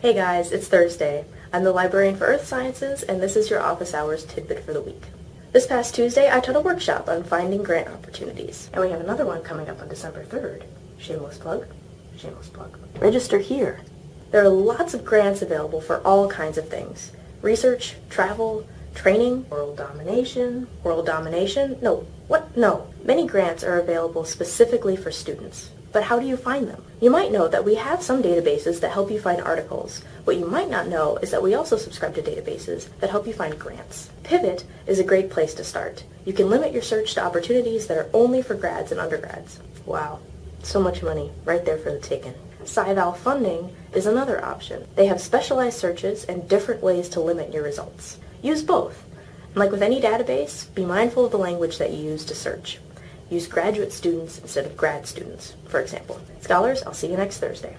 Hey guys, it's Thursday. I'm the librarian for Earth Sciences, and this is your office hours tidbit for the week. This past Tuesday, I taught a workshop on finding grant opportunities, and we have another one coming up on December 3rd. Shameless plug. Shameless plug. Register here. There are lots of grants available for all kinds of things. Research, travel, training, world domination, world domination, no, what? No. Many grants are available specifically for students. But how do you find them? You might know that we have some databases that help you find articles. What you might not know is that we also subscribe to databases that help you find grants. Pivot is a great place to start. You can limit your search to opportunities that are only for grads and undergrads. Wow, so much money right there for the taking. SciVal funding is another option. They have specialized searches and different ways to limit your results. Use both. And like with any database, be mindful of the language that you use to search. Use graduate students instead of grad students, for example. Scholars, I'll see you next Thursday.